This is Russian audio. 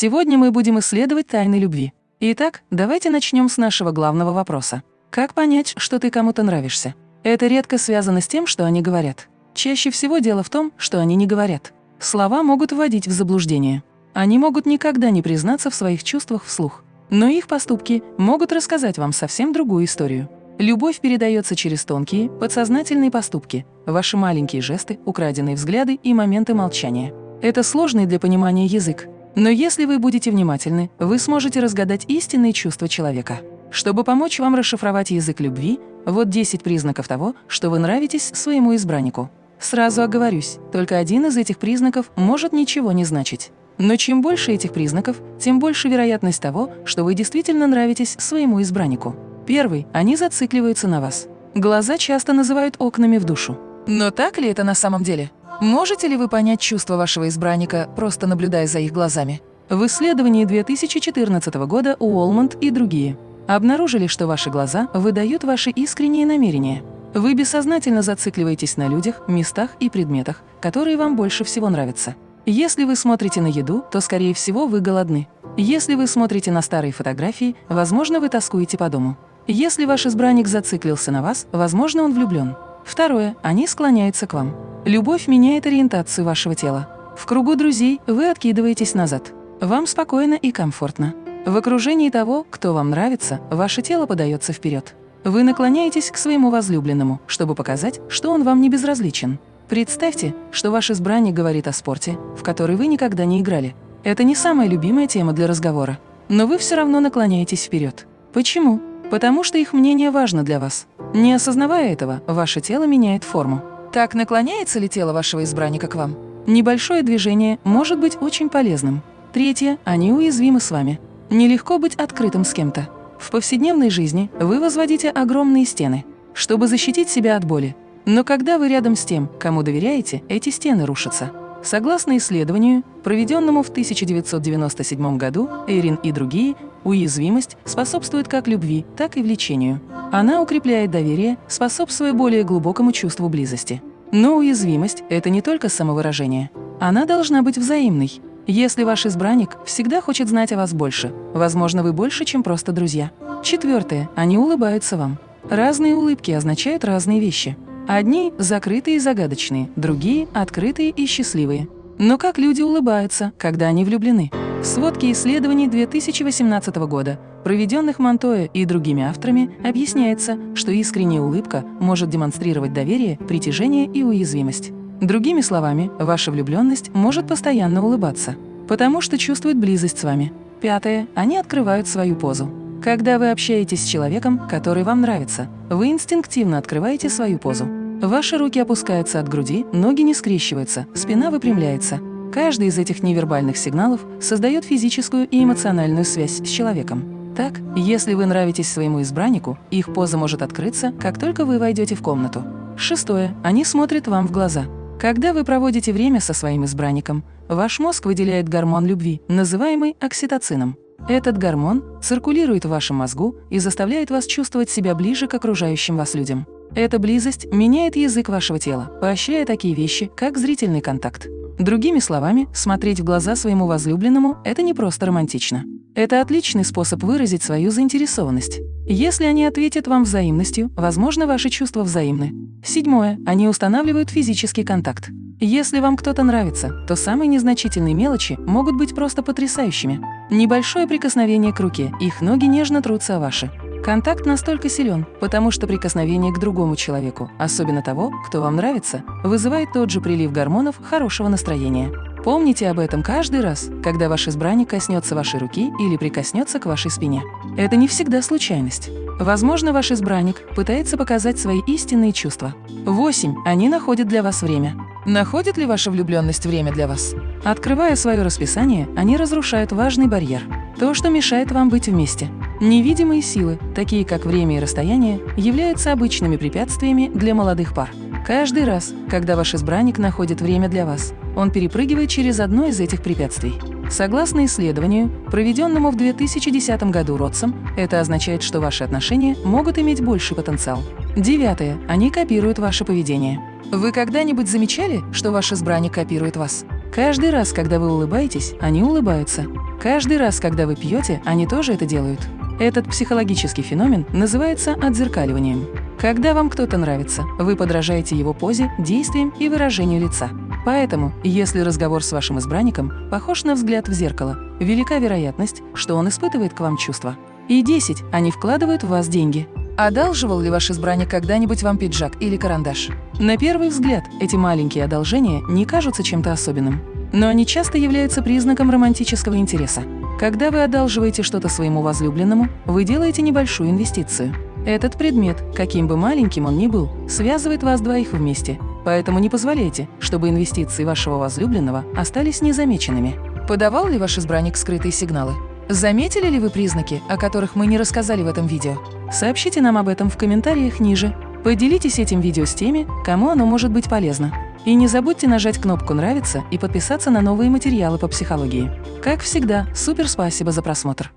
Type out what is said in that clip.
Сегодня мы будем исследовать тайны любви. Итак, давайте начнем с нашего главного вопроса. Как понять, что ты кому-то нравишься? Это редко связано с тем, что они говорят. Чаще всего дело в том, что они не говорят. Слова могут вводить в заблуждение. Они могут никогда не признаться в своих чувствах вслух. Но их поступки могут рассказать вам совсем другую историю. Любовь передается через тонкие, подсознательные поступки, ваши маленькие жесты, украденные взгляды и моменты молчания. Это сложный для понимания язык. Но если вы будете внимательны, вы сможете разгадать истинные чувства человека. Чтобы помочь вам расшифровать язык любви, вот 10 признаков того, что вы нравитесь своему избраннику. Сразу оговорюсь, только один из этих признаков может ничего не значить. Но чем больше этих признаков, тем больше вероятность того, что вы действительно нравитесь своему избраннику. Первый – они зацикливаются на вас. Глаза часто называют окнами в душу. Но так ли это на самом деле? Можете ли вы понять чувства вашего избранника, просто наблюдая за их глазами? В исследовании 2014 года Уолмонт и другие обнаружили, что ваши глаза выдают ваши искренние намерения. Вы бессознательно зацикливаетесь на людях, местах и предметах, которые вам больше всего нравятся. Если вы смотрите на еду, то, скорее всего, вы голодны. Если вы смотрите на старые фотографии, возможно, вы тоскуете по дому. Если ваш избранник зациклился на вас, возможно, он влюблен. Второе. Они склоняются к вам. Любовь меняет ориентацию вашего тела. В кругу друзей вы откидываетесь назад. Вам спокойно и комфортно. В окружении того, кто вам нравится, ваше тело подается вперед. Вы наклоняетесь к своему возлюбленному, чтобы показать, что он вам не безразличен. Представьте, что ваш избранник говорит о спорте, в который вы никогда не играли. Это не самая любимая тема для разговора. Но вы все равно наклоняетесь вперед. Почему? Потому что их мнение важно для вас. Не осознавая этого, ваше тело меняет форму. Так наклоняется ли тело вашего избранника к вам? Небольшое движение может быть очень полезным. Третье – они уязвимы с вами. Нелегко быть открытым с кем-то. В повседневной жизни вы возводите огромные стены, чтобы защитить себя от боли. Но когда вы рядом с тем, кому доверяете, эти стены рушатся. Согласно исследованию, проведенному в 1997 году, Эрин и другие, уязвимость способствует как любви, так и влечению. Она укрепляет доверие, способствуя более глубокому чувству близости. Но уязвимость – это не только самовыражение. Она должна быть взаимной. Если ваш избранник всегда хочет знать о вас больше, возможно, вы больше, чем просто друзья. Четвертое. Они улыбаются вам. Разные улыбки означают разные вещи. Одни – закрытые и загадочные, другие – открытые и счастливые. Но как люди улыбаются, когда они влюблены? В сводке исследований 2018 года, проведенных Монтоя и другими авторами, объясняется, что искренняя улыбка может демонстрировать доверие, притяжение и уязвимость. Другими словами, ваша влюбленность может постоянно улыбаться, потому что чувствует близость с вами. Пятое. Они открывают свою позу. Когда вы общаетесь с человеком, который вам нравится, вы инстинктивно открываете свою позу. Ваши руки опускаются от груди, ноги не скрещиваются, спина выпрямляется. Каждый из этих невербальных сигналов создает физическую и эмоциональную связь с человеком. Так, если вы нравитесь своему избраннику, их поза может открыться, как только вы войдете в комнату. Шестое. Они смотрят вам в глаза. Когда вы проводите время со своим избранником, ваш мозг выделяет гормон любви, называемый окситоцином. Этот гормон циркулирует в вашем мозгу и заставляет вас чувствовать себя ближе к окружающим вас людям. Эта близость меняет язык вашего тела, поощряя такие вещи, как зрительный контакт. Другими словами, смотреть в глаза своему возлюбленному – это не просто романтично. Это отличный способ выразить свою заинтересованность. Если они ответят вам взаимностью, возможно, ваши чувства взаимны. Седьмое. Они устанавливают физический контакт. Если вам кто-то нравится, то самые незначительные мелочи могут быть просто потрясающими. Небольшое прикосновение к руке, их ноги нежно трутся о ваши. Контакт настолько силен, потому что прикосновение к другому человеку, особенно того, кто вам нравится, вызывает тот же прилив гормонов хорошего настроения. Помните об этом каждый раз, когда ваш избранник коснется вашей руки или прикоснется к вашей спине. Это не всегда случайность. Возможно, ваш избранник пытается показать свои истинные чувства. 8. Они находят для вас время. Находит ли ваша влюбленность время для вас? Открывая свое расписание, они разрушают важный барьер – то, что мешает вам быть вместе. Невидимые силы, такие как время и расстояние, являются обычными препятствиями для молодых пар. Каждый раз, когда ваш избранник находит время для вас, он перепрыгивает через одно из этих препятствий. Согласно исследованию, проведенному в 2010 году Ротсом, это означает, что ваши отношения могут иметь больший потенциал. Девятое. Они копируют ваше поведение. Вы когда-нибудь замечали, что ваш избранник копирует вас? Каждый раз, когда вы улыбаетесь, они улыбаются. Каждый раз, когда вы пьете, они тоже это делают. Этот психологический феномен называется отзеркаливанием. Когда вам кто-то нравится, вы подражаете его позе, действиям и выражению лица. Поэтому, если разговор с вашим избранником похож на взгляд в зеркало, велика вероятность, что он испытывает к вам чувства. И 10. Они вкладывают в вас деньги. Одалживал ли ваш избранник когда-нибудь вам пиджак или карандаш? На первый взгляд, эти маленькие одолжения не кажутся чем-то особенным. Но они часто являются признаком романтического интереса. Когда вы одалживаете что-то своему возлюбленному, вы делаете небольшую инвестицию. Этот предмет, каким бы маленьким он ни был, связывает вас двоих вместе, поэтому не позволяйте, чтобы инвестиции вашего возлюбленного остались незамеченными. Подавал ли ваш избранник скрытые сигналы? Заметили ли вы признаки, о которых мы не рассказали в этом видео? Сообщите нам об этом в комментариях ниже. Поделитесь этим видео с теми, кому оно может быть полезно. И не забудьте нажать кнопку «Нравится» и подписаться на новые материалы по психологии. Как всегда, супер спасибо за просмотр!